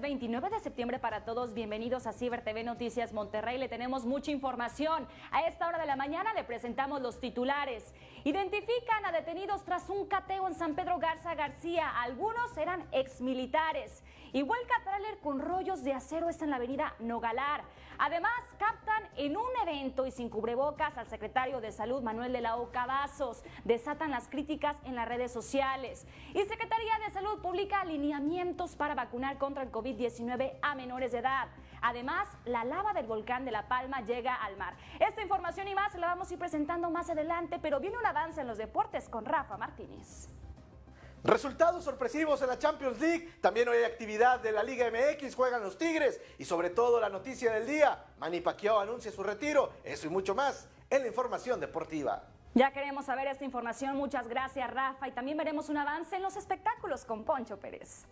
29 de septiembre para todos. Bienvenidos a Ciber TV Noticias Monterrey. Le tenemos mucha información. A esta hora de la mañana le presentamos los titulares. Identifican a detenidos tras un cateo en San Pedro Garza García. Algunos eran exmilitares. Y vuelca tráiler con rollos de acero está en la avenida Nogalar. Además, captan en un evento y sin cubrebocas al secretario de Salud Manuel de la Oca Vasos. Desatan las críticas en las redes sociales. Y Secretaría de Salud publica alineamientos para vacunar contra el COVID-19 a menores de edad. Además, la lava del volcán de La Palma llega al mar. Esta información y más la vamos a ir presentando más adelante, pero viene un avance en los deportes con Rafa Martínez. Resultados sorpresivos en la Champions League. También hoy hay actividad de la Liga MX, juegan los Tigres. Y sobre todo la noticia del día, Manny Pacquiao anuncia su retiro. Eso y mucho más en la información deportiva. Ya queremos saber esta información. Muchas gracias, Rafa. Y también veremos un avance en los espectáculos con Poncho Pérez.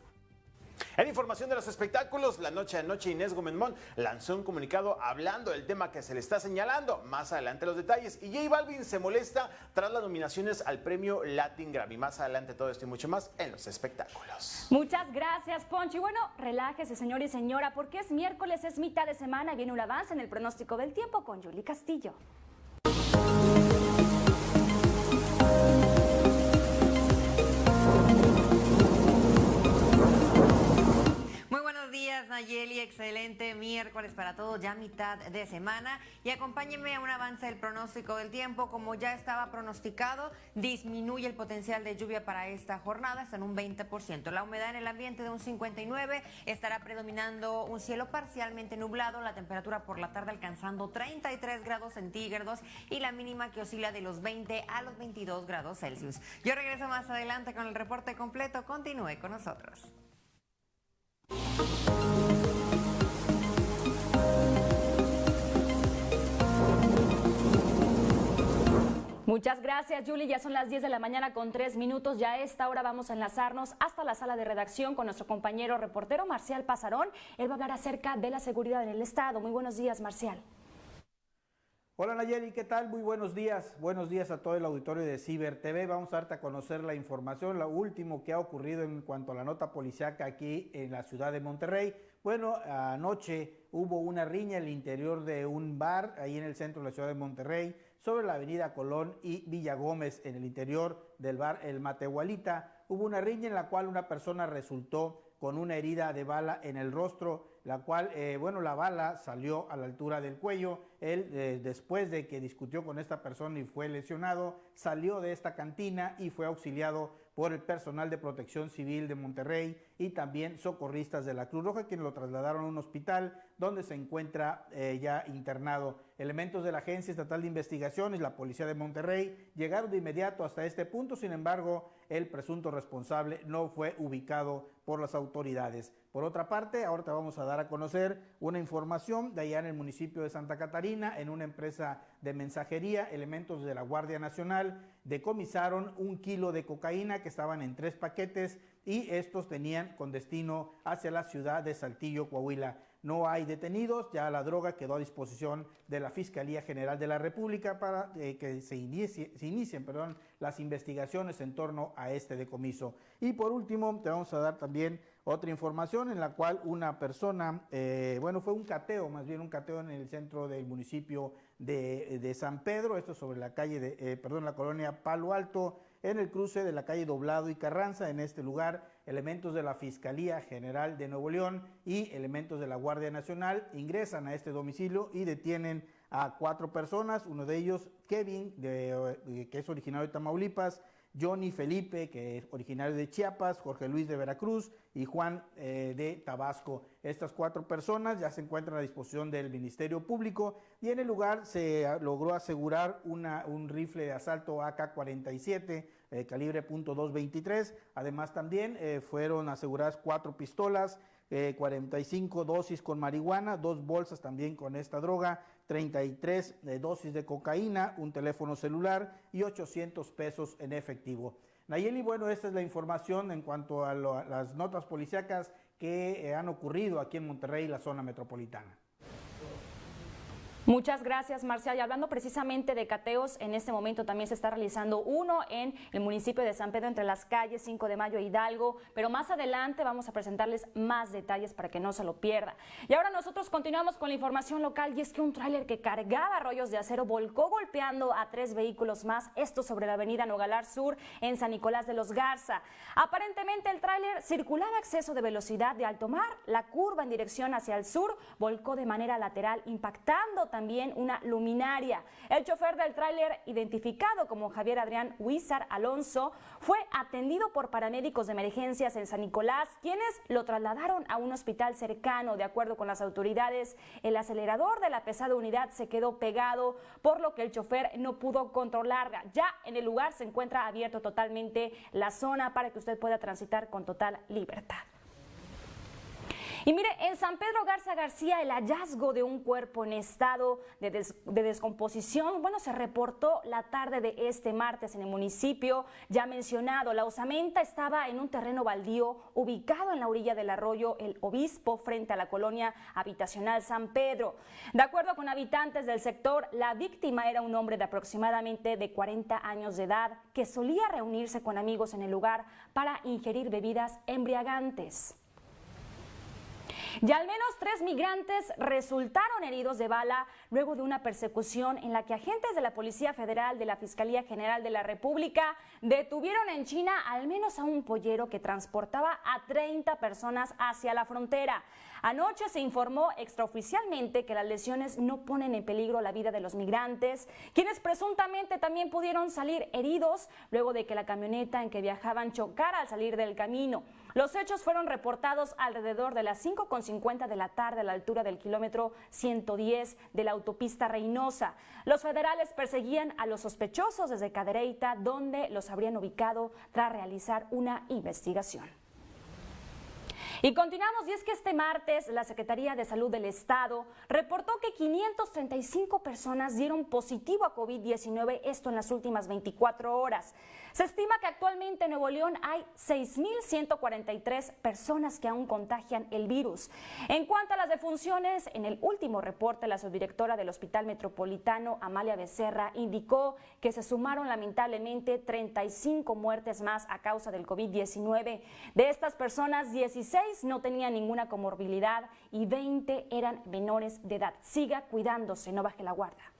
En información de los espectáculos, la noche de noche Inés Gómez lanzó un comunicado hablando del tema que se le está señalando. Más adelante los detalles. Y J Balvin se molesta tras las nominaciones al premio Latin Grammy. Más adelante todo esto y mucho más en los espectáculos. Muchas gracias, Poncho. Y bueno, relájese, señor y señora, porque es miércoles, es mitad de semana y viene un avance en el pronóstico del tiempo con Julie Castillo. Días, Nayeli. Excelente miércoles para todos, ya mitad de semana. Y acompáñenme a un avance del pronóstico del tiempo. Como ya estaba pronosticado, disminuye el potencial de lluvia para esta jornada, está en un 20%. La humedad en el ambiente de un 59%, estará predominando un cielo parcialmente nublado, la temperatura por la tarde alcanzando 33 grados centígrados y la mínima que oscila de los 20 a los 22 grados Celsius. Yo regreso más adelante con el reporte completo. Continúe con nosotros. Muchas gracias, Julie. Ya son las 10 de la mañana con 3 minutos. Ya a esta hora vamos a enlazarnos hasta la sala de redacción con nuestro compañero reportero Marcial Pasarón. Él va a hablar acerca de la seguridad en el Estado. Muy buenos días, Marcial. Hola Nayeli, ¿qué tal? Muy buenos días. Buenos días a todo el auditorio de Ciber TV. Vamos a darte a conocer la información, lo último que ha ocurrido en cuanto a la nota policiaca aquí en la ciudad de Monterrey. Bueno, anoche hubo una riña en el interior de un bar ahí en el centro de la ciudad de Monterrey, sobre la avenida Colón y Villa Gómez, en el interior del bar El Matehualita. Hubo una riña en la cual una persona resultó con una herida de bala en el rostro la cual, eh, bueno, la bala salió a la altura del cuello. Él, eh, después de que discutió con esta persona y fue lesionado, salió de esta cantina y fue auxiliado por el personal de protección civil de Monterrey y también socorristas de la Cruz Roja, quienes lo trasladaron a un hospital donde se encuentra eh, ya internado. Elementos de la Agencia Estatal de Investigaciones, la Policía de Monterrey, llegaron de inmediato hasta este punto, sin embargo, el presunto responsable no fue ubicado por las autoridades. Por otra parte, ahora te vamos a dar a conocer una información de allá en el municipio de Santa Catarina, en una empresa de mensajería, elementos de la Guardia Nacional decomisaron un kilo de cocaína que estaban en tres paquetes y estos tenían con destino hacia la ciudad de Saltillo, Coahuila. No hay detenidos, ya la droga quedó a disposición de la Fiscalía General de la República para eh, que se, inicien las investigaciones en torno a este decomiso. Y por último, te vamos a dar también otra información en la cual una persona, eh, bueno, fue un cateo, más bien un cateo en el centro del municipio de, San Pedro, esto sobre la calle de, eh, perdón, la colonia Palo Alto, en el cruce de la calle Doblado y Carranza. En este lugar, elementos de la Fiscalía General de Nuevo León y elementos de la Guardia Nacional ingresan a este domicilio y detienen a cuatro personas, uno de ellos Kevin, de, que es originario de Tamaulipas, Johnny Felipe, que es originario de Chiapas, Jorge Luis de Veracruz y Juan eh, de Tabasco. Estas cuatro personas ya se encuentran a disposición del Ministerio Público y en el lugar se logró asegurar un rifle de asalto AK-47 eh, calibre .223. Además también eh, fueron aseguradas cuatro pistolas, 45 dosis con marihuana, dos bolsas también con esta droga, 33 dosis de cocaína, un teléfono celular y 800 pesos en efectivo. Nayeli, bueno, esta es la información en cuanto a, las notas policíacas que eh, han ocurrido aquí en Monterrey, la zona metropolitana. Muchas gracias, Marcial. Y hablando precisamente de cateos, en este momento también se está realizando uno en el municipio de San Pedro, entre las calles 5 de Mayo e Hidalgo. Pero más adelante vamos a presentarles más detalles para que no se lo pierda. Y ahora nosotros continuamos con la información local y es que un tráiler que cargaba rollos de acero volcó golpeando a tres vehículos más, esto sobre la avenida Nogalar Sur en San Nicolás de los Garza. Aparentemente el tráiler circulaba a exceso de velocidad de alto mar, la curva en dirección hacia el sur volcó de manera lateral impactando también una luminaria. El chofer del tráiler, identificado como Javier Adrián Huizar Alonso, fue atendido por paramédicos de emergencias en San Nicolás, quienes lo trasladaron a un hospital cercano. De acuerdo con las autoridades, el acelerador de la pesada unidad se quedó pegado, por lo que el chofer no pudo controlarla. Ya en el lugar se encuentra abierto totalmente la zona para que usted pueda transitar con total libertad. Y mire, en San Pedro Garza García el hallazgo de un cuerpo en estado de, descomposición, bueno, se reportó la tarde de este martes en el municipio ya mencionado. La osamenta estaba en un terreno baldío ubicado en la orilla del arroyo El Obispo frente a la colonia habitacional San Pedro. De acuerdo con habitantes del sector, la víctima era un hombre de aproximadamente de 40 años de edad que solía reunirse con amigos en el lugar para ingerir bebidas embriagantes. Y al menos tres migrantes resultaron heridos de bala luego de una persecución en la que agentes de la Policía Federal de la Fiscalía General de la República detuvieron en China al menos a un pollero que transportaba a 30 personas hacia la frontera. Anoche se informó extraoficialmente que las lesiones no ponen en peligro la vida de los migrantes, quienes presuntamente también pudieron salir heridos luego de que la camioneta en que viajaban chocara al salir del camino. Los hechos fueron reportados alrededor de las 5.50 de la tarde a la altura del kilómetro 110 de la autopista Reynosa. Los federales perseguían a los sospechosos desde Cadereyta, donde los habrían ubicado tras realizar una investigación. Y continuamos, y es que este martes la Secretaría de Salud del Estado reportó que 535 personas dieron positivo a COVID-19, esto en las últimas 24 horas. Se estima que actualmente en Nuevo León hay 6.143 personas que aún contagian el virus. En cuanto a las defunciones, en el último reporte, la subdirectora del Hospital Metropolitano, Amalia Becerra, indicó que se sumaron lamentablemente 35 muertes más a causa del COVID-19. De estas personas, 16 no tenían ninguna comorbilidad y 20 eran menores de edad. Siga cuidándose, no baje la guardia.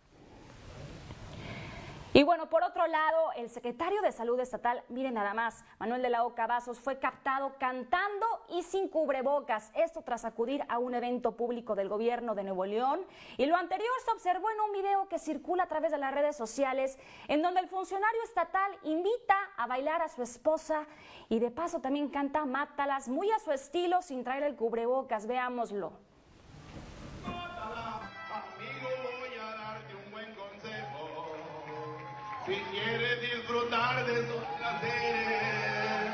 Y bueno, por otro lado, el secretario de Salud Estatal, miren nada más, Manuel de la Oca Vasos, fue captado cantando y sin cubrebocas. Esto tras acudir a un evento público del gobierno de Nuevo León. Y lo anterior se observó en un video que circula a través de las redes sociales, en donde el funcionario estatal invita a bailar a su esposa y de paso también canta Mátalas, muy a su estilo, sin traer el cubrebocas. Veámoslo. Si quieres disfrutar de sus placeres,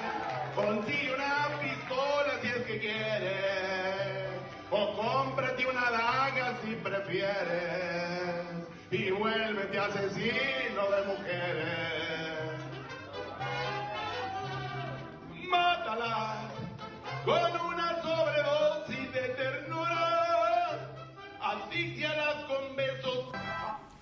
consigue una pistola si es que quieres, o cómprate una daga si prefieres, y vuélvete asesino de mujeres. Mátala con una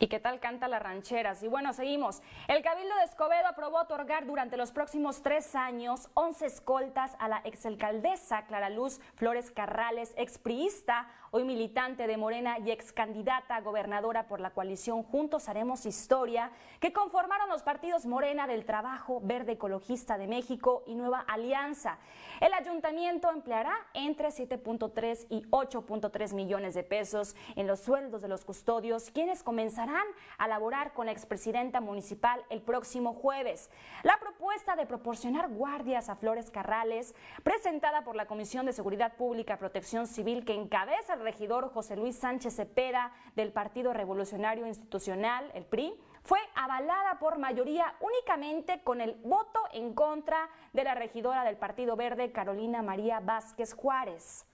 ¿Y qué tal canta las rancheras? Y bueno, seguimos. El Cabildo de Escobedo aprobó otorgar durante los próximos tres años 11 escoltas a la exalcaldesa Clara Luz Flores Carrales, expriista, hoy militante de Morena y ex candidata a gobernadora por la coalición Juntos Haremos Historia, que conformaron los partidos Morena del Trabajo, Verde Ecologista de México y Nueva Alianza. El ayuntamiento empleará entre 7.3 y 8.3 millones de pesos en los sueldos de los custodios, quienes comenzarán a laborar con la expresidenta municipal el próximo jueves. La propuesta de proporcionar guardias a Flores Carrales, presentada por la Comisión de Seguridad Pública, Protección Civil, que encabeza regidor José Luis Sánchez Cepeda del Partido Revolucionario Institucional, el PRI, fue avalada por mayoría únicamente con el voto en contra de la regidora del Partido Verde, Carolina María Vázquez Juárez.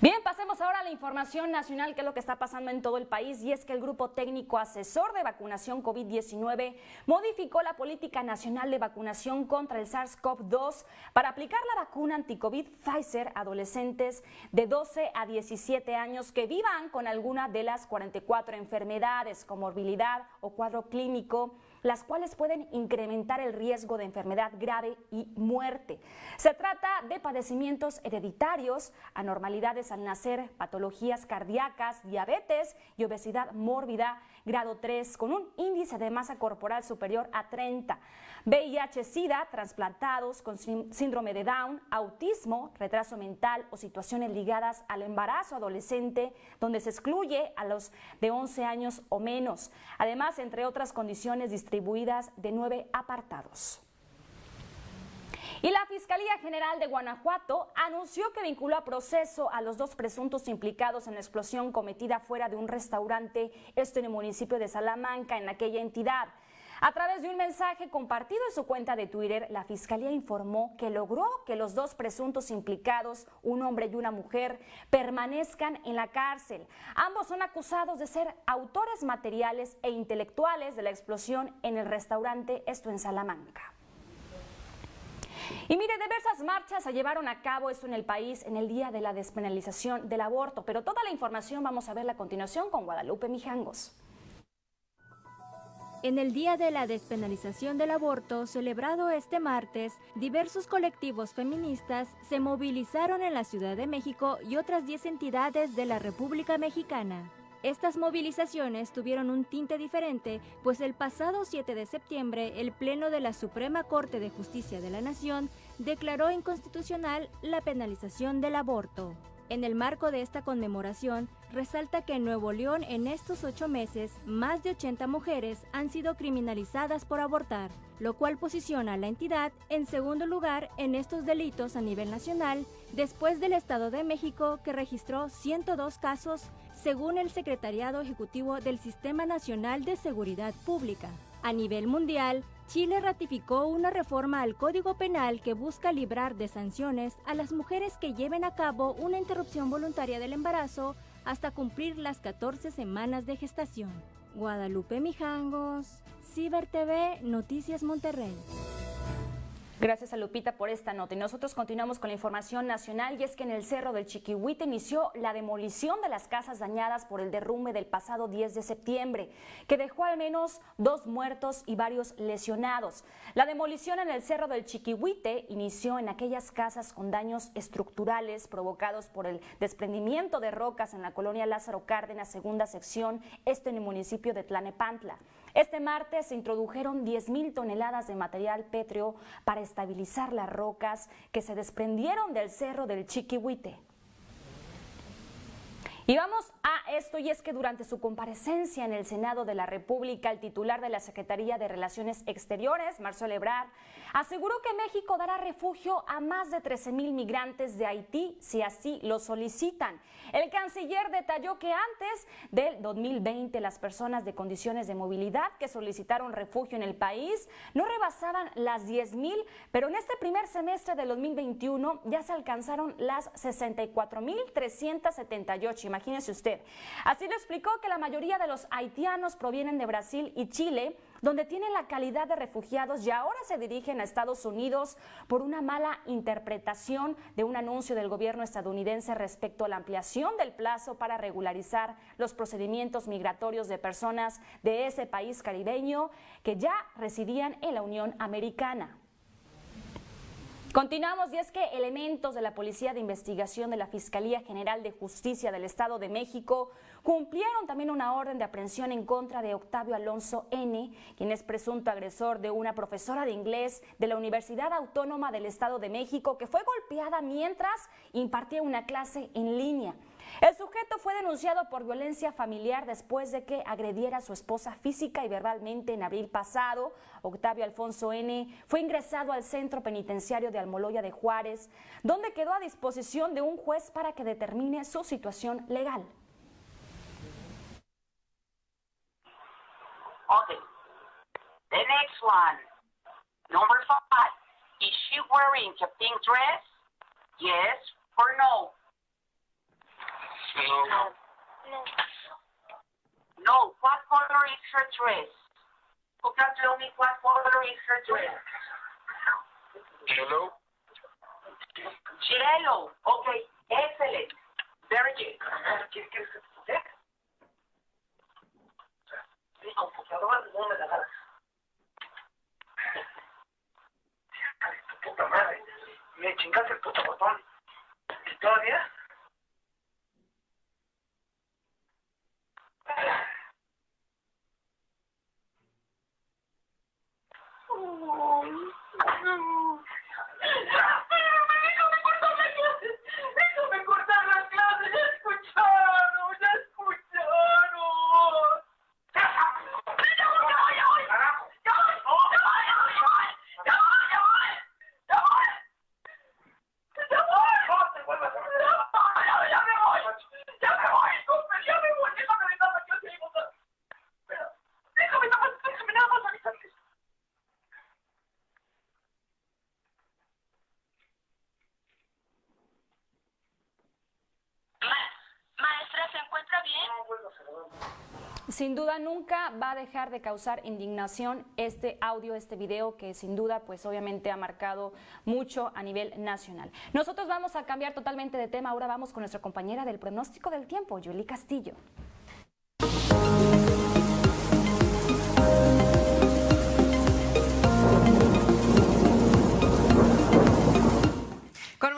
Bien, pasemos ahora a la información nacional, que es lo que está pasando en todo el país, y es que el Grupo Técnico Asesor de Vacunación COVID-19 modificó la política nacional de vacunación contra el SARS-CoV-2 para aplicar la vacuna anti-COVID Pfizer a adolescentes de 12 a 17 años que vivan con alguna de las 44 enfermedades, comorbilidad o cuadro clínico las cuales pueden incrementar el riesgo de enfermedad grave y muerte. Se trata de padecimientos hereditarios, anormalidades al nacer, patologías cardíacas, diabetes y obesidad mórbida grado 3 con un índice de masa corporal superior a 30. VIH-Sida, trasplantados con síndrome de Down, autismo, retraso mental o situaciones ligadas al embarazo adolescente, donde se excluye a los de 11 años o menos. Además, entre otras condiciones distribuidas de nueve apartados. Y la Fiscalía General de Guanajuato anunció que vinculó a proceso a los dos presuntos implicados en la explosión cometida fuera de un restaurante, esto en el municipio de Salamanca, en aquella entidad. A través de un mensaje compartido en su cuenta de Twitter, la Fiscalía informó que logró que los dos presuntos implicados, un hombre y una mujer, permanezcan en la cárcel. Ambos son acusados de ser autores materiales e intelectuales de la explosión en el restaurante, esto en Salamanca. Y mire, diversas marchas se llevaron a cabo esto en el país en el día de la despenalización del aborto, pero toda la información vamos a verla a continuación con Guadalupe Mijangos. En el Día de la Despenalización del Aborto, celebrado este martes, diversos colectivos feministas se movilizaron en la Ciudad de México y otras 10 entidades de la República Mexicana. Estas movilizaciones tuvieron un tinte diferente, pues el pasado 7 de septiembre el Pleno de la Suprema Corte de Justicia de la Nación declaró inconstitucional la penalización del aborto. En el marco de esta conmemoración, resalta que en Nuevo León en estos ocho meses, más de 80 mujeres han sido criminalizadas por abortar, lo cual posiciona a la entidad en segundo lugar en estos delitos a nivel nacional, después del Estado de México que registró 102 casos, según el Secretariado Ejecutivo del Sistema Nacional de Seguridad Pública. A nivel mundial, Chile ratificó una reforma al Código Penal que busca librar de sanciones a las mujeres que lleven a cabo una interrupción voluntaria del embarazo hasta cumplir las 14 semanas de gestación. Guadalupe Mijangos, Ciber TV, Noticias Monterrey. Gracias a Lupita por esta nota. Y nosotros continuamos con la información nacional y es que en el Cerro del Chiquihuite inició la demolición de las casas dañadas por el derrumbe del pasado 10 de septiembre, que dejó al menos dos muertos y varios lesionados. La demolición en el Cerro del Chiquihuite inició en aquellas casas con daños estructurales provocados por el desprendimiento de rocas en la colonia Lázaro Cárdenas, segunda sección, esto en el municipio de Tlanepantla. Este martes se introdujeron 10.000 toneladas de material pétreo para estabilizar las rocas que se desprendieron del cerro del Chiquihuite. Y vamos a esto, y es que durante su comparecencia en el Senado de la República, el titular de la Secretaría de Relaciones Exteriores, Marcelo Ebrard, aseguró que México dará refugio a más de 13 mil migrantes de Haití si así lo solicitan. El canciller detalló que antes del 2020 las personas de condiciones de movilidad que solicitaron refugio en el país no rebasaban las 10 mil, pero en este primer semestre del 2021 ya se alcanzaron las 64 mil 378. Imagínese usted. Así lo explicó que la mayoría de los haitianos provienen de Brasil y Chile donde tienen la calidad de refugiados y ahora se dirigen a Estados Unidos por una mala interpretación de un anuncio del gobierno estadounidense respecto a la ampliación del plazo para regularizar los procedimientos migratorios de personas de ese país caribeño que ya residían en la Unión Americana. Continuamos y es que elementos de la Policía de Investigación de la Fiscalía General de Justicia del Estado de México cumplieron también una orden de aprehensión en contra de Octavio Alonso N., quien es presunto agresor de una profesora de inglés de la Universidad Autónoma del Estado de México que fue golpeada mientras impartía una clase en línea. El sujeto fue denunciado por violencia familiar después de que agrediera a su esposa física y verbalmente en abril pasado. Octavio Alfonso N. fue ingresado al centro penitenciario de Almoloya de Juárez, donde quedó a disposición de un juez para que determine su situación legal. Okay. The next one. Number five. Is she wearing a pink dress? Yes or no? No. No. What color is her dress? Who can tell me what color is her dress? Yellow. Yellow. Okay. Excellent. Very good. ¿Quieres que se Sí, computadora no me chingaste el puto botón. ¿Y todavía? Déjame cortar la clase. Déjame cortar la clase. Ya escucharon. Ya escucharon. Ya voy, ya voy. Ya voy, ya voy. Ya voy, ya voy. Ya voy, ya voy. Ya voy. Ya voy. No te vuelvas a meter. Ya, ya me voy. Ya me voy. Cooper, ya me voy. Déjame dar la clase. Espera. Déjame nada más. Déjame nada más avisarles. Maestra, ¿se encuentra bien? Sin duda nunca va a dejar de causar indignación este audio, este video que sin duda pues obviamente ha marcado mucho a nivel nacional. Nosotros vamos a cambiar totalmente de tema, ahora vamos con nuestra compañera del pronóstico del tiempo, Yuli Castillo.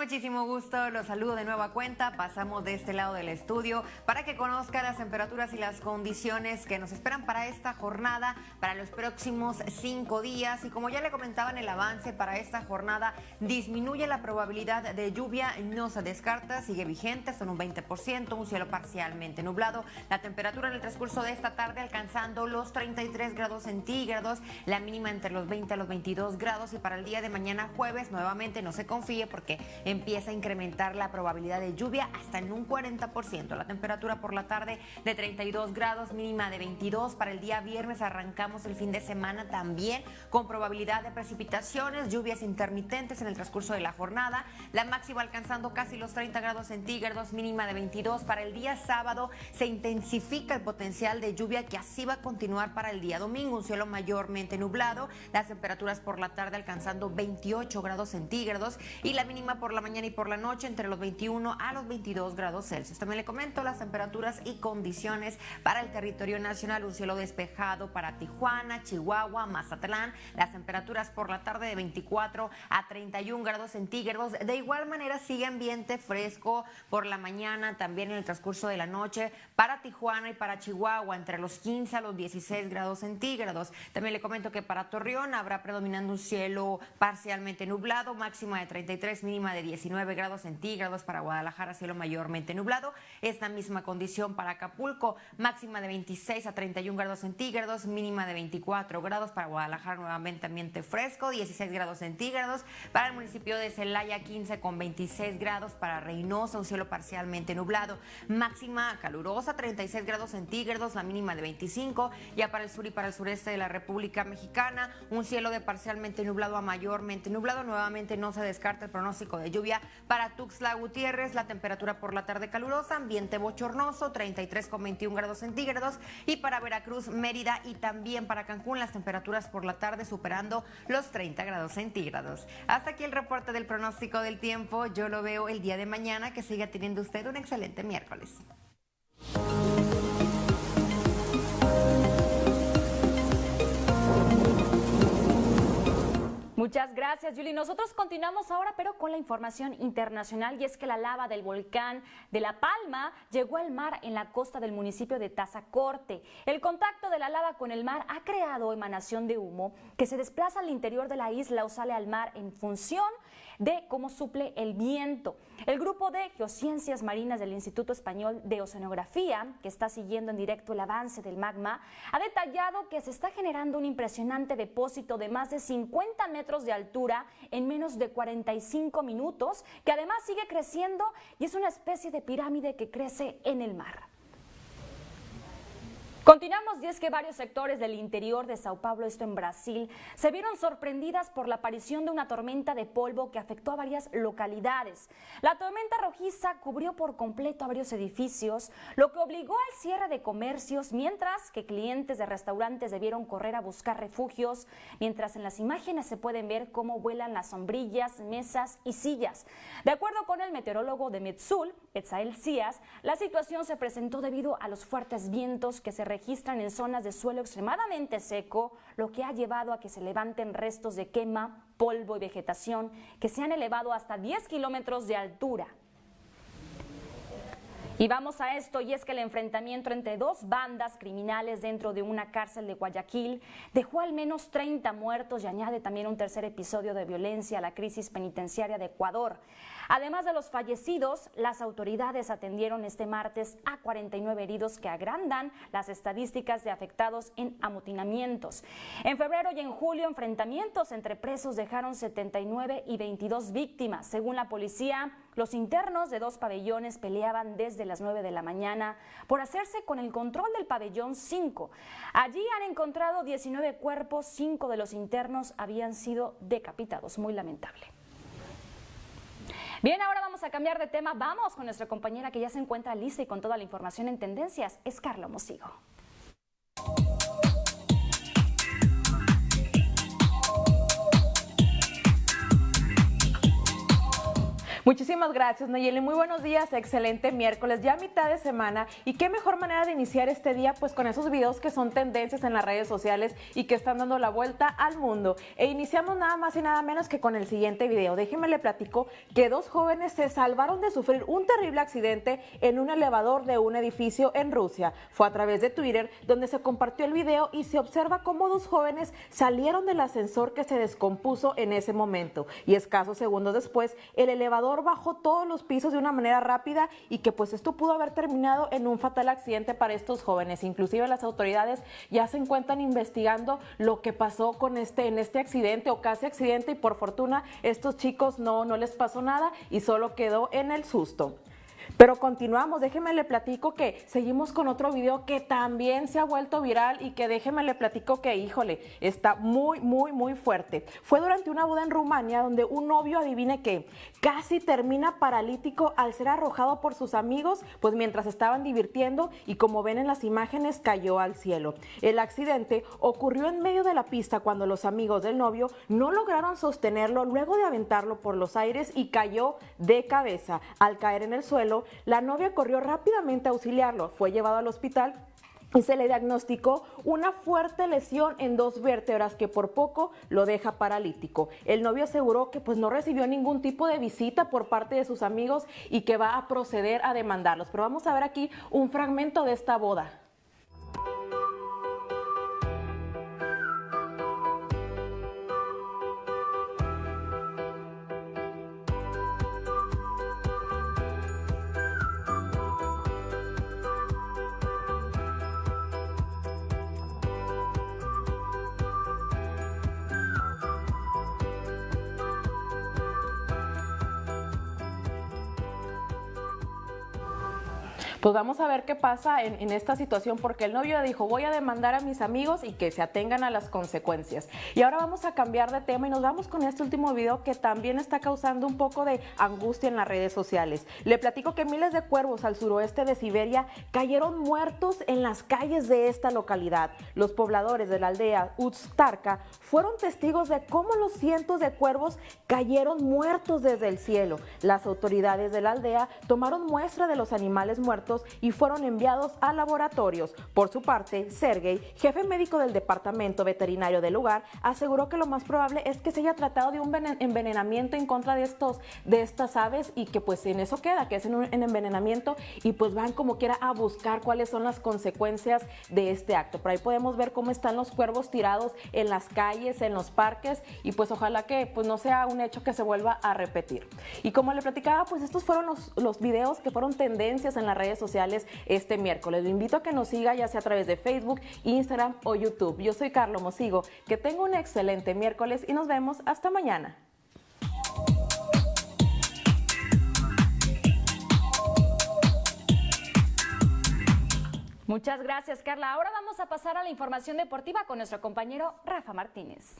Muchísimo gusto los saludo de nueva cuenta. Pasamos de este lado del estudio para que conozca las temperaturas y las condiciones que nos esperan para esta jornada, para los próximos cinco días. Y como ya le comentaba en el avance, para esta jornada disminuye la probabilidad de lluvia, no se descarta, sigue vigente, son un 20%, un cielo parcialmente nublado. La temperatura en el transcurso de esta tarde alcanzando los 33 grados centígrados, la mínima entre los 20 a los 22 grados. Y para el día de mañana jueves, nuevamente no se confíe porque empieza a incrementar la probabilidad de lluvia hasta en un 40%. La temperatura por la tarde de 32 grados, mínima de 22. Para el día viernes arrancamos el fin de semana también con probabilidad de precipitaciones, lluvias intermitentes en el transcurso de la jornada. La máxima alcanzando casi los 30 grados centígrados, mínima de 22. Para el día sábado se intensifica el potencial de lluvia que así va a continuar para el día domingo. Un cielo mayormente nublado, las temperaturas por la tarde alcanzando 28 grados centígrados y la mínima por la mañana y por la noche entre los 21 a los 22 grados Celsius. También le comento las temperaturas y condiciones para el territorio nacional. Un cielo despejado para Tijuana, Chihuahua, Mazatlán. Las temperaturas por la tarde de 24 a 31 grados centígrados. De igual manera sigue ambiente fresco por la mañana, también en el transcurso de la noche para Tijuana y para Chihuahua entre los 15 a los 16 grados centígrados. También le comento que para Torreón habrá predominando un cielo parcialmente nublado, máxima de 33, mínima de 19 grados centígrados para Guadalajara, cielo mayormente nublado. Esta misma condición para Acapulco, máxima de 26 a 31 grados centígrados, mínima de 24 grados para Guadalajara, nuevamente ambiente fresco, 16 grados centígrados. Para el municipio de Celaya, 15 con 26 grados para Reynosa, un cielo parcialmente nublado. Máxima calurosa, 36 grados centígrados, la mínima de 25. Ya para el sur y para el sureste de la República Mexicana, un cielo de parcialmente nublado a mayormente nublado. Nuevamente no se descarta el pronóstico de lluvia para Tuxtla Gutiérrez, la temperatura por la tarde calurosa, ambiente bochornoso, 33 con 21 grados centígrados. Y para Veracruz, Mérida y también para Cancún, las temperaturas por la tarde superando los 30 grados centígrados. Hasta aquí el reporte del pronóstico del tiempo. Yo lo veo el día de mañana. Que siga teniendo usted un excelente miércoles. Muchas gracias, Julie. Nosotros continuamos ahora, pero con la información internacional, y es que la lava del volcán de La Palma llegó al mar en la costa del municipio de Tazacorte. El contacto de la lava con el mar ha creado emanación de humo que se desplaza al interior de la isla o sale al mar en función de cómo suple el viento. El grupo de geociencias marinas del Instituto Español de Oceanografía, que está siguiendo en directo el avance del magma, ha detallado que se está generando un impresionante depósito de más de 50 metros de altura en menos de 45 minutos, que además sigue creciendo y es una especie de pirámide que crece en el mar. Continuamos y es que varios sectores del interior de Sao Paulo, esto en Brasil, se vieron sorprendidas por la aparición de una tormenta de polvo que afectó a varias localidades. La tormenta rojiza cubrió por completo a varios edificios, lo que obligó al cierre de comercios, mientras que clientes de restaurantes debieron correr a buscar refugios, mientras en las imágenes se pueden ver cómo vuelan las sombrillas, mesas y sillas. De acuerdo con el meteorólogo de Metsul, Etzael Cías, la situación se presentó debido a los fuertes vientos que se registran en zonas de suelo extremadamente seco, lo que ha llevado a que se levanten restos de quema, polvo y vegetación que se han elevado hasta 10 kilómetros de altura. Y vamos a esto, y es que el enfrentamiento entre dos bandas criminales dentro de una cárcel de Guayaquil dejó al menos 30 muertos y añade también un tercer episodio de violencia a la crisis penitenciaria de Ecuador. Además de los fallecidos, las autoridades atendieron este martes a 49 heridos que agrandan las estadísticas de afectados en amotinamientos. En febrero y en julio, enfrentamientos entre presos dejaron 79 y 22 víctimas. Según la policía, los internos de dos pabellones peleaban desde las 9 de la mañana por hacerse con el control del pabellón 5. Allí han encontrado 19 cuerpos, 5 de los internos habían sido decapitados. Muy lamentable. Bien, ahora vamos a cambiar de tema. Vamos con nuestra compañera que ya se encuentra lista y con toda la información en tendencias. Es Carla Mosigo. Muchísimas gracias, Nayeli. Muy buenos días, excelente miércoles, ya mitad de semana. Y qué mejor manera de iniciar este día, pues con esos videos que son tendencias en las redes sociales y que están dando la vuelta al mundo. E iniciamos nada más y nada menos que con el siguiente video. Déjenme le platico que dos jóvenes se salvaron de sufrir un terrible accidente en un elevador de un edificio en Rusia. Fue a través de Twitter donde se compartió el video y se observa cómo dos jóvenes salieron del ascensor que se descompuso en ese momento. Y escasos segundos después, el elevador bajó todos los pisos de una manera rápida y que pues esto pudo haber terminado en un fatal accidente para estos jóvenes. Inclusive las autoridades ya se encuentran investigando lo que pasó con este en este accidente o casi accidente y por fortuna estos chicos no no les pasó nada y solo quedó en el susto. Pero continuamos, déjeme le platico que seguimos con otro video que también se ha vuelto viral y que déjeme le platico que, híjole, está muy, muy, muy fuerte. Fue durante una boda en Rumania donde un novio, adivine que casi termina paralítico al ser arrojado por sus amigos, pues mientras estaban divirtiendo y como ven en las imágenes cayó al cielo. El accidente ocurrió en medio de la pista cuando los amigos del novio no lograron sostenerlo luego de aventarlo por los aires y cayó de cabeza. Al caer en el suelo, la novia corrió rápidamente a auxiliarlo, fue llevado al hospital y se le diagnosticó una fuerte lesión en dos vértebras que por poco lo deja paralítico. El novio aseguró que pues no recibió ningún tipo de visita por parte de sus amigos y que va a proceder a demandarlos. Pero vamos a ver aquí un fragmento de esta boda. Pues vamos a ver qué pasa en, esta situación porque el novio dijo voy a demandar a mis amigos y que se atengan a las consecuencias. Y ahora vamos a cambiar de tema y nos vamos con este último video que también está causando un poco de angustia en las redes sociales. Le platico que miles de cuervos al suroeste de Siberia cayeron muertos en las calles de esta localidad. Los pobladores de la aldea Uztarka fueron testigos de cómo los cientos de cuervos cayeron muertos desde el cielo. Las autoridades de la aldea tomaron muestra de los animales muertos y fueron enviados a laboratorios. Por su parte, Sergey, jefe médico del departamento veterinario del lugar, aseguró que lo más probable es que se haya tratado de un envenenamiento en contra de estos de estas aves y que pues en eso queda, que es un envenenamiento y pues van como quiera a buscar cuáles son las consecuencias de este acto. Por ahí podemos ver cómo están los cuervos tirados en las calles, en los parques y pues ojalá que pues no sea un hecho que se vuelva a repetir. Y como le platicaba, pues estos fueron los, los videos que fueron tendencias en las redes sociales este miércoles. Lo invito a que nos siga ya sea a través de Facebook, Instagram o YouTube. Yo soy Carlos Mosigo. Que tenga un excelente miércoles y nos vemos hasta mañana. Muchas gracias, Carla. Ahora vamos a pasar a la información deportiva con nuestro compañero Rafa Martínez.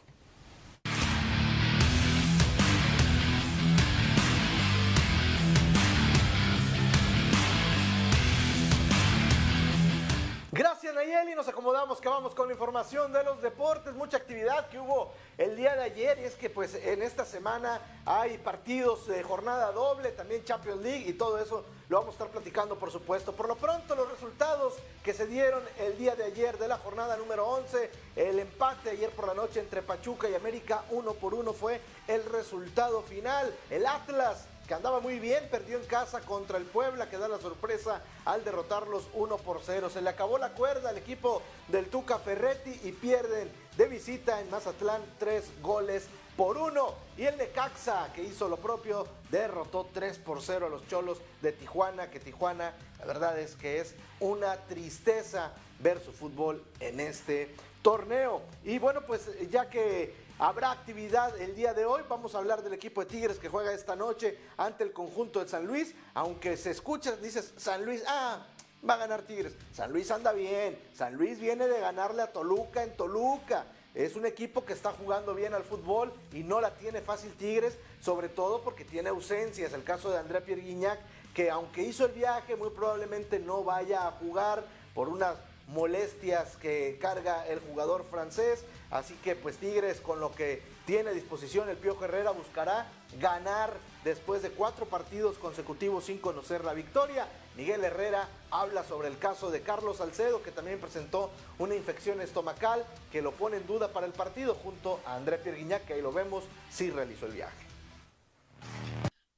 Nayeli, nos acomodamos que vamos con la información de los deportes, mucha actividad que hubo el día de ayer y es que pues en esta semana hay partidos de jornada doble, también Champions League y todo eso lo vamos a estar platicando por supuesto. Por lo pronto los resultados que se dieron el día de ayer de la jornada número 11, el empate ayer por la noche entre Pachuca y América uno por uno fue el resultado final. El Atlas que andaba muy bien, perdió en casa contra el Puebla, que da la sorpresa al derrotarlos 1 por 0. Se le acabó la cuerda al equipo del Tuca Ferretti y pierden de visita en Mazatlán tres goles por uno. Y el Necaxa, que hizo lo propio, derrotó 3 por 0 a los Cholos de Tijuana, que Tijuana, la verdad es que es una tristeza ver su fútbol en este torneo. Y bueno, pues ya que Habrá actividad el día de hoy. Vamos a hablar del equipo de Tigres que juega esta noche ante el conjunto de San Luis. Aunque se escucha, dices San Luis, ah, va a ganar Tigres. San Luis anda bien. San Luis viene de ganarle a Toluca en Toluca. Es un equipo que está jugando bien al fútbol y no la tiene fácil Tigres, sobre todo porque tiene ausencias. El caso de André Pierre Guignac, que aunque hizo el viaje, muy probablemente no vaya a jugar por unas molestias que carga el jugador francés. Así que pues Tigres con lo que tiene a disposición el Pío Herrera buscará ganar después de cuatro partidos consecutivos sin conocer la victoria. Miguel Herrera habla sobre el caso de Carlos Salcedo que también presentó una infección estomacal que lo pone en duda para el partido junto a André Pierguiñac que ahí lo vemos, sí realizó el viaje.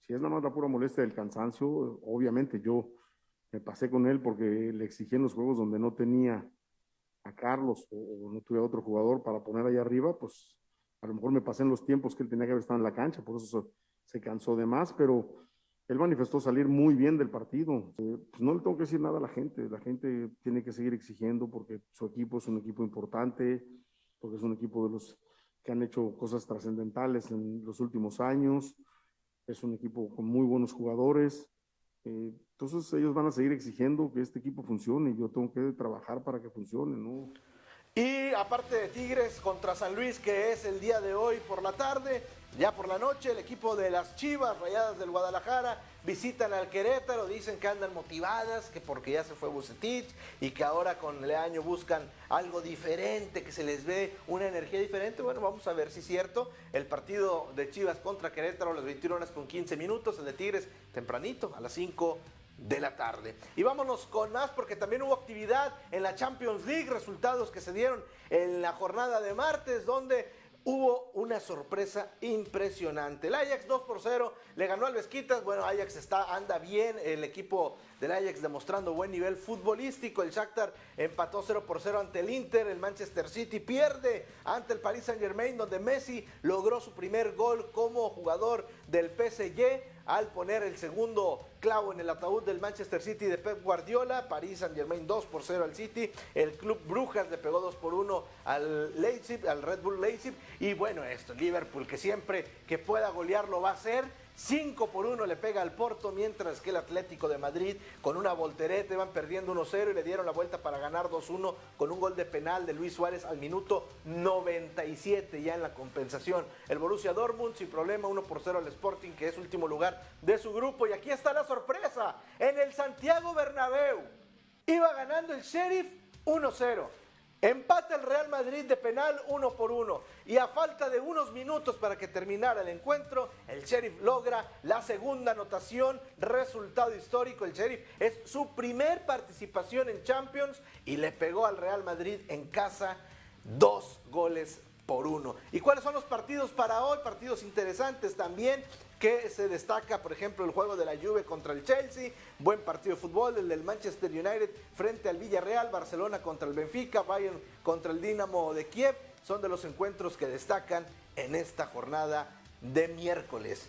Si es nada más la pura molestia del cansancio, obviamente yo me pasé con él porque le exigí en los juegos donde no tenía a Carlos o, no tuve otro jugador para poner ahí arriba, pues a lo mejor me pasé en los tiempos que él tenía que haber estado en la cancha, por eso se, se cansó de más, pero él manifestó salir muy bien del partido. Eh, pues no le tengo que decir nada a la gente, la gente tiene que seguir exigiendo porque su equipo es un equipo importante, porque es un equipo de los que han hecho cosas trascendentales en los últimos años, es un equipo con muy buenos jugadores. Eh, entonces ellos van a seguir exigiendo que este equipo funcione y yo tengo que trabajar para que funcione, ¿no? Y aparte de Tigres contra San Luis, que es el día de hoy por la tarde, ya por la noche el equipo de las Chivas Rayadas del Guadalajara visitan al Querétaro, dicen que andan motivadas, que porque ya se fue Bucetich y que ahora con el año buscan algo diferente, que se les ve una energía diferente. Bueno, vamos a ver si es cierto. El partido de Chivas contra Querétaro las 21 horas con 15 minutos, el de Tigres tempranito a las 5 de la tarde. Y vámonos con más porque también hubo actividad en la Champions League, resultados que se dieron en la jornada de martes, donde hubo una sorpresa impresionante. El Ajax 2 por 0 le ganó al Vesquitas. Bueno, Ajax está, anda bien. El equipo del Ajax demostrando buen nivel futbolístico. El Shakhtar empató 0 por 0 ante el Inter. El Manchester City pierde ante el Paris Saint Germain, donde Messi logró su primer gol como jugador del PSG al poner el segundo clavo en el ataúd del Manchester City de Pep Guardiola, París Saint Germain 2 por 0 al City, el Club Brujas le pegó 2 por 1 al Leipzig, al Red Bull Leipzig. Y bueno, esto, Liverpool que siempre que pueda golear lo va a hacer 5 por 1 le pega al Porto, mientras que el Atlético de Madrid con una voltereta van perdiendo 1-0 y le dieron la vuelta para ganar 2-1 con un gol de penal de Luis Suárez al minuto 97 ya en la compensación. El Borussia Dortmund sin problema 1 por 0 al Sporting que es último lugar de su grupo y aquí está la sorpresa en el Santiago Bernabéu. Iba ganando el Sheriff 1-0. Empata el Real Madrid de penal uno por uno. Y a falta de unos minutos para que terminara el encuentro, el Sheriff logra la segunda anotación. Resultado histórico. El Sheriff es su primer participación en Champions y le pegó al Real Madrid en casa dos goles por uno. ¿Y cuáles son los partidos para hoy? Partidos interesantes también que se destaca, por ejemplo, el juego de la Juve contra el Chelsea, buen partido de fútbol, el del Manchester United frente al Villarreal, Barcelona contra el Benfica, Bayern contra el Dinamo de Kiev, son de los encuentros que destacan en esta jornada de miércoles.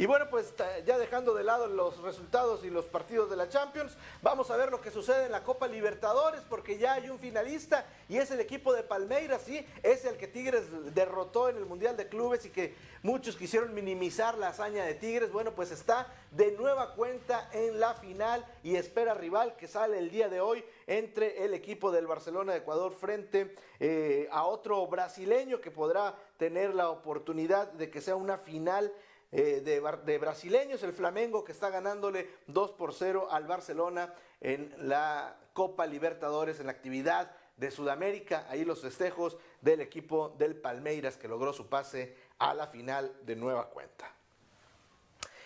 Y bueno, pues ya dejando de lado los resultados y los partidos de la Champions, vamos a ver lo que sucede en la Copa Libertadores, porque ya hay un finalista y es el equipo de Palmeiras, sí, es el que Tigres derrotó en el Mundial de Clubes y que muchos quisieron minimizar la hazaña de Tigres. Bueno, pues está de nueva cuenta en la final y espera rival que sale el día de hoy entre el equipo del Barcelona de Ecuador frente eh, a otro brasileño que podrá tener la oportunidad de que sea una final eh, de, brasileños, el Flamengo que está ganándole 2 por 0 al Barcelona en la Copa Libertadores, en la actividad de Sudamérica. Ahí los festejos del equipo del Palmeiras que logró su pase a la final de nueva cuenta.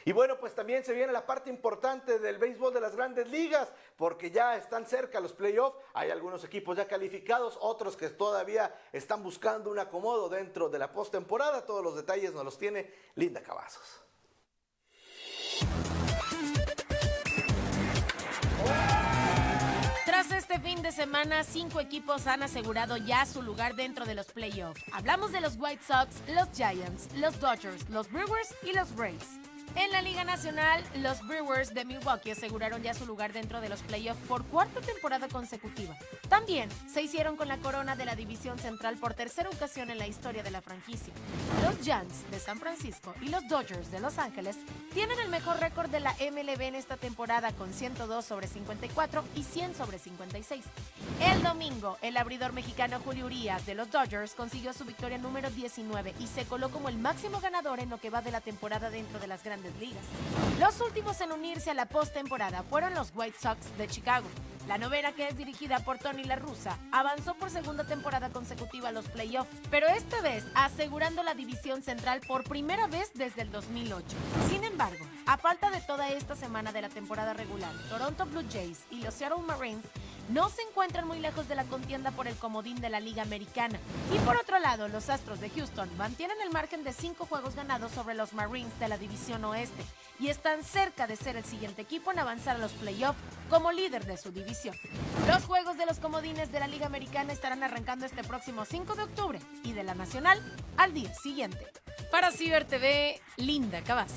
Y bueno, pues también se viene la parte importante del béisbol de las grandes ligas, porque ya están cerca los playoffs. Hay algunos equipos ya calificados, otros que todavía están buscando un acomodo dentro de la postemporada. Todos los detalles nos los tiene Linda Cavazos. Tras este fin de semana, cinco equipos han asegurado ya su lugar dentro de los playoffs. Hablamos de los White Sox, los Giants, los Dodgers, los Brewers y los Rays. En la Liga Nacional, los Brewers de Milwaukee aseguraron ya su lugar dentro de los playoffs por cuarta temporada consecutiva. También se hicieron con la corona de la División Central por tercera ocasión en la historia de la franquicia. Los Giants de San Francisco y los Dodgers de Los Ángeles tienen el mejor récord de la MLB en esta temporada con 102 sobre 54 y 100 sobre 56. El domingo, el abridor mexicano Julio Urias de los Dodgers consiguió su victoria número 19 y se coló como el máximo ganador en lo que va de la temporada dentro de las grandes ligas. Los últimos en unirse a la postemporada fueron los White Sox de Chicago. La novena, que es dirigida por Tony La Russa, avanzó por segunda temporada consecutiva a los playoffs, pero esta vez asegurando la división central por primera vez desde el 2008. Sin embargo, a falta de toda esta semana de la temporada regular, Toronto Blue Jays y los Seattle Marines no se encuentran muy lejos de la contienda por el comodín de la Liga Americana. Y por otro lado, los Astros de Houston mantienen el margen de cinco juegos ganados sobre los Marines de la División Oeste y están cerca de ser el siguiente equipo en avanzar a los playoffs como líder de su división. Los juegos de los comodines de la Liga Americana estarán arrancando este próximo 5 de octubre y de la Nacional al día siguiente. Para Ciber TV, Linda Cavazos.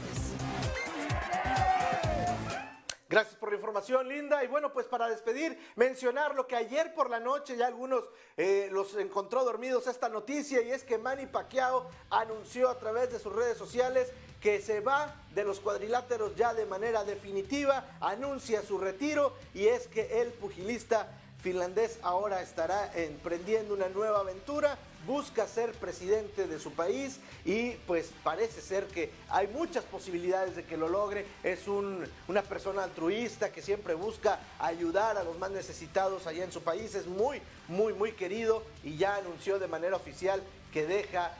Gracias por la información, Linda. Y bueno, pues para despedir, mencionar lo que ayer por la noche ya algunos eh, los encontró dormidos esta noticia y es que Manny Pacquiao anunció a través de sus redes sociales que se va de los cuadriláteros ya de manera definitiva, anuncia su retiro y es que el pugilista finlandés ahora estará emprendiendo una nueva aventura busca ser presidente de su país y pues parece ser que hay muchas posibilidades de que lo logre. Es una persona altruista que siempre busca ayudar a los más necesitados allá en su país. Es muy, muy, muy querido y ya anunció de manera oficial que deja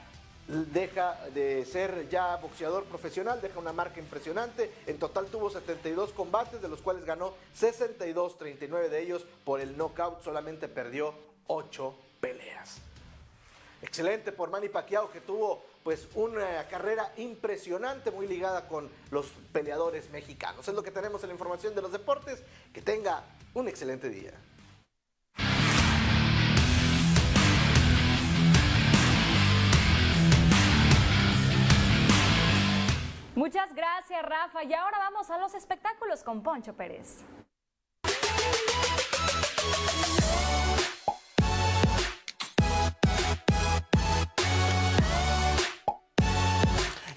deja de ser ya boxeador profesional, deja una marca impresionante. En total tuvo 72 combates, de los cuales ganó 62, 39 de ellos por el knockout, solamente perdió 8 peleas. Excelente por Manny Pacquiao que tuvo pues una carrera impresionante muy ligada con los peleadores mexicanos. Es lo que tenemos en la información de los deportes. Que tenga un excelente día. Muchas gracias, Rafa. Y ahora vamos a los espectáculos con Poncho Pérez.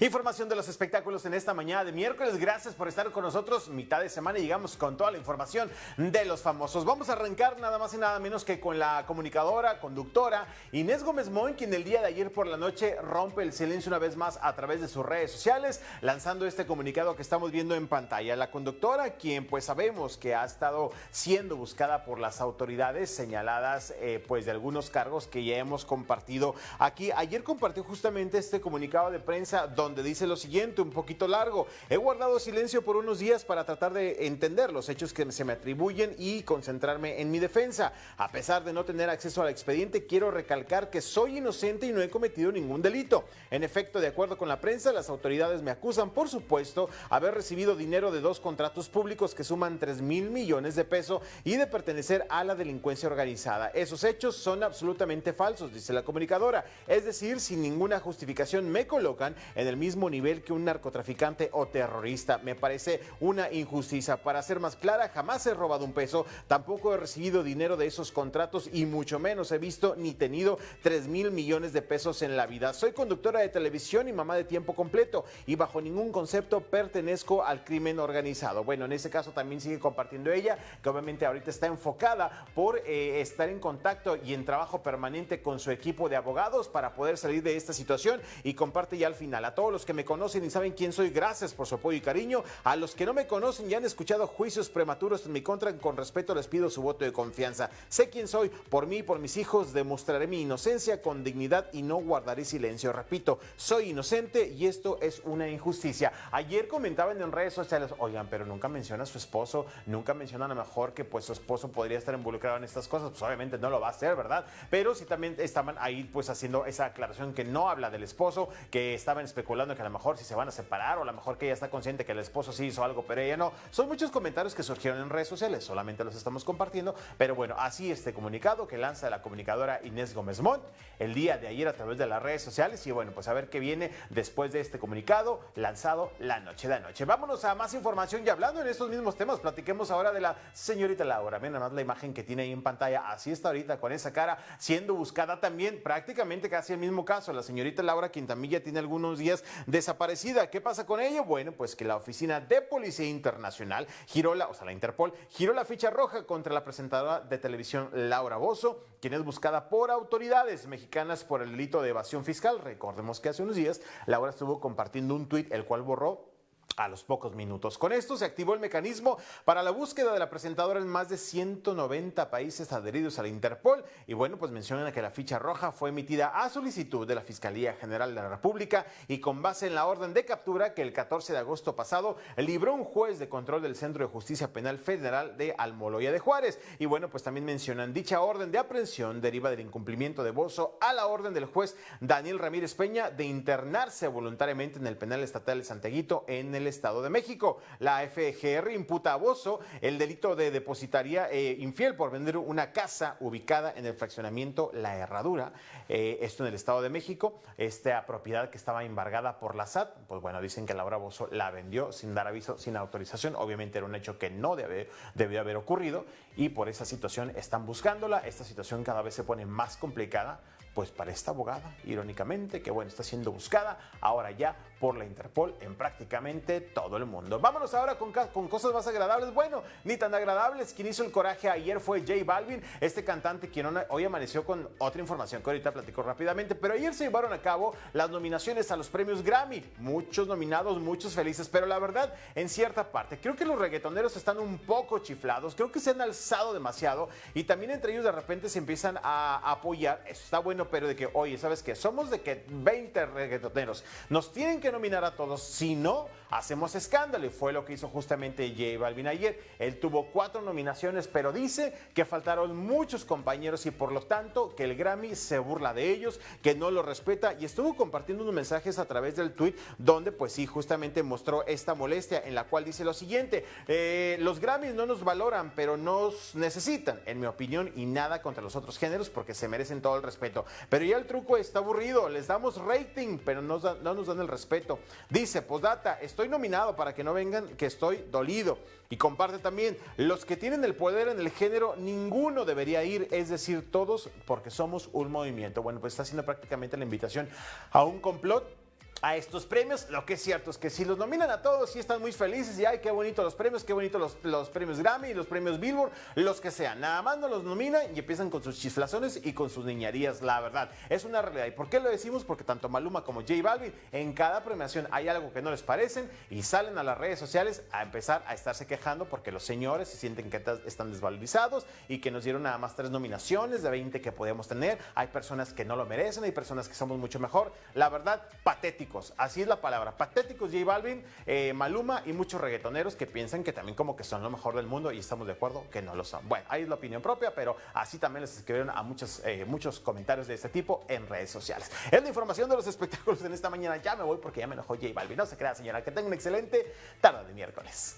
Información de los espectáculos en esta mañana de miércoles. Gracias por estar con nosotros. Mitad de semana y llegamos con toda la información de los famosos. Vamos a arrancar nada más y nada menos que con la comunicadora, conductora Inés Gómez Moin, quien el día de ayer por la noche rompe el silencio una vez más a través de sus redes sociales, lanzando este comunicado que estamos viendo en pantalla. La conductora, quien pues sabemos que ha estado siendo buscada por las autoridades señaladas eh, pues de algunos cargos que ya hemos compartido aquí. Ayer compartió justamente este comunicado de prensa donde donde dice lo siguiente, un poquito largo. He guardado silencio por unos días para tratar de entender los hechos que se me atribuyen y concentrarme en mi defensa. A pesar de no tener acceso al expediente, quiero recalcar que soy inocente y no he cometido ningún delito. En efecto, de acuerdo con la prensa, las autoridades me acusan, por supuesto, haber recibido dinero de dos contratos públicos que suman 3 mil millones de pesos y de pertenecer a la delincuencia organizada. Esos hechos son absolutamente falsos, dice la comunicadora. Es decir, sin ninguna justificación me colocan en el mismo nivel que un narcotraficante o terrorista. Me parece una injusticia. Para ser más clara, jamás he robado un peso, tampoco he recibido dinero de esos contratos y mucho menos he visto ni tenido 3 mil millones de pesos en la vida. Soy conductora de televisión y mamá de tiempo completo y bajo ningún concepto pertenezco al crimen organizado. Bueno, en ese caso también sigue compartiendo ella, que obviamente ahorita está enfocada por eh, estar en contacto y en trabajo permanente con su equipo de abogados para poder salir de esta situación y comparte ya al final. Los que me conocen y saben quién soy, gracias por su apoyo y cariño. A los que no me conocen y han escuchado juicios prematuros en mi contra, con respeto les pido su voto de confianza. Sé quién soy, por mí y por mis hijos demostraré mi inocencia con dignidad y no guardaré silencio. Repito, soy inocente y esto es una injusticia. Ayer comentaban en redes sociales, oigan, pero nunca menciona a su esposo, nunca mencionan a lo mejor que pues su esposo podría estar involucrado en estas cosas. Pues obviamente no lo va a hacer, ¿verdad? Pero sí también estaban ahí pues haciendo esa aclaración que no habla del esposo, que estaban especulando que a lo mejor si se van a separar o a lo mejor que ella está consciente que el esposo sí hizo algo, pero ella no. Son muchos comentarios que surgieron en redes sociales, solamente los estamos compartiendo, pero bueno, así este comunicado que lanza la comunicadora Inés Gómez Montt el día de ayer a través de las redes sociales y bueno, pues a ver qué viene después de este comunicado lanzado la noche de anoche. Vámonos a más información y hablando en estos mismos temas, platiquemos ahora de la señorita Laura. Miren nada más la imagen que tiene ahí en pantalla, así está ahorita con esa cara siendo buscada también, prácticamente casi el mismo caso, la señorita Laura Quintamilla tiene algunos días desaparecida. ¿Qué pasa con ella? Bueno, pues que la Oficina de Policía Internacional giró la, o sea, la Interpol, giró la ficha roja contra la presentadora de televisión Laura Bozo, quien es buscada por autoridades mexicanas por el delito de evasión fiscal. Recordemos que hace unos días Laura estuvo compartiendo un tuit, el cual borró a los pocos minutos. Con esto se activó el mecanismo para la búsqueda de la presentadora en más de 190 países adheridos a la Interpol y bueno, pues mencionan que la ficha roja fue emitida a solicitud de la Fiscalía General de la República y con base en la orden de captura que el 14 de agosto pasado libró un juez de control del Centro de Justicia Penal Federal de Almoloya de Juárez. Y bueno, pues también mencionan dicha orden de aprehensión deriva del incumplimiento de Bozo a la orden del juez Daniel Ramírez Peña de internarse voluntariamente en el penal estatal de Santeguito en el Estado de México. La FGR imputa a Bozo el delito de depositaría eh, infiel por vender una casa ubicada en el fraccionamiento La Herradura, eh, esto en el Estado de México. Esta propiedad que estaba embargada por la SAT, pues bueno, dicen que Laura Bozo la vendió sin dar aviso, sin autorización. Obviamente era un hecho que no debe, debió haber ocurrido y por esa situación están buscándola. Esta situación cada vez se pone más complicada pues para esta abogada, irónicamente, que bueno, está siendo buscada ahora ya por la Interpol en prácticamente todo el mundo. Vámonos ahora con, cosas más agradables. Bueno, ni tan agradables. Quien hizo el coraje ayer fue J Balvin, este cantante quien hoy amaneció con otra información que ahorita platico rápidamente. Pero ayer se llevaron a cabo las nominaciones a los premios Grammy. Muchos nominados, muchos felices. Pero la verdad, en cierta parte, creo que los reggaetoneros están un poco chiflados. Creo que se han alzado demasiado. Y también entre ellos de repente se empiezan a apoyar. Eso está bueno, pero de que, oye, ¿sabes qué? Somos de que 20 reggaetoneros. Nos tienen que nominar a todos. Si no, hacemos escándalo. Y fue lo que hizo justamente J Balvin ayer. Él tuvo cuatro nominaciones, pero dice que faltaron muchos compañeros y por lo tanto que el Grammy se burla de ellos, que no lo respeta y estuvo compartiendo unos mensajes a través del tweet donde pues sí, justamente mostró esta molestia en la cual dice lo siguiente, eh, los Grammys no nos valoran, pero nos necesitan, en mi opinión, y nada contra los otros géneros porque se merecen todo el respeto. Pero ya el truco está aburrido, les damos rating, pero no, no nos dan el respeto. Dice, postdata, estoy nominado para que no vengan que estoy dolido. Y comparte también, los que tienen el poder en el género, ninguno debería ir, es decir, todos, porque somos un movimiento. Bueno, pues está haciendo prácticamente la invitación a un complot a estos premios. Lo que es cierto es que si los nominan a todos, sí están muy felices y ay, qué bonito los premios, qué bonito los, los premios Grammy, los premios Billboard, los que sean. Nada más no los nominan y empiezan con sus chiflazones y con sus niñerías, la verdad. Es una realidad. ¿Y por qué lo decimos? Porque tanto Maluma como J Balvin, en cada premiación hay algo que no les parecen y salen a las redes sociales a empezar a estarse quejando porque los señores se sienten que están desvalorizados y que nos dieron nada más tres nominaciones de 20 que podemos tener. Hay personas que no lo merecen, hay personas que somos mucho mejor. La verdad, patético Así es la palabra. Patéticos J Balvin, eh, Maluma y muchos reggaetoneros que piensan que también como que son lo mejor del mundo y estamos de acuerdo que no lo son. Bueno, ahí es la opinión propia, pero así también les escribieron a muchos, eh, muchos comentarios de este tipo en redes sociales. Es la información de los espectáculos en esta mañana. Ya me voy porque ya me enojó J Balvin. No se crea, señora. Que tenga una excelente tarde de miércoles.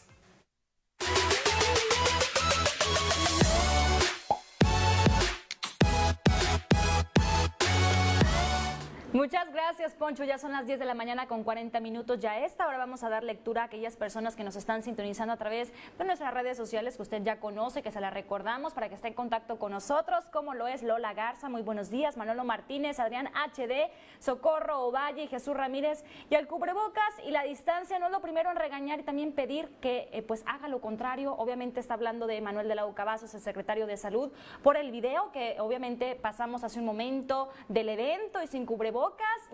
Muchas gracias, Poncho. Ya son las 10 de la mañana con 40 minutos. Ya a esta hora vamos a dar lectura a aquellas personas que nos están sintonizando a través de nuestras redes sociales que usted ya conoce, que se las recordamos para que esté en contacto con nosotros, como lo es Lola Garza. Muy buenos días. Manolo Martínez, Adrián HD, Socorro Ovalle, Jesús Ramírez. Y al cubrebocas y la distancia no es lo primero en regañar y también pedir que eh, pues haga lo contrario. Obviamente está hablando de Manuel de la Ucabazos, el secretario de Salud, por el video que obviamente pasamos hace un momento del evento y sin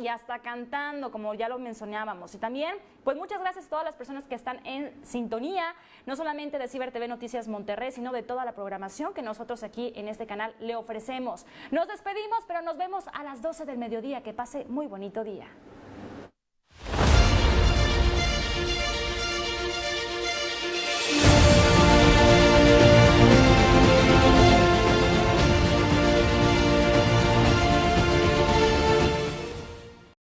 y hasta cantando, como ya lo mencionábamos. Y también, pues muchas gracias a todas las personas que están en sintonía, no solamente de Ciber TV Noticias Monterrey, sino de toda la programación que nosotros aquí en este canal le ofrecemos. Nos despedimos, pero nos vemos a las 12 del mediodía. Que pase muy bonito día.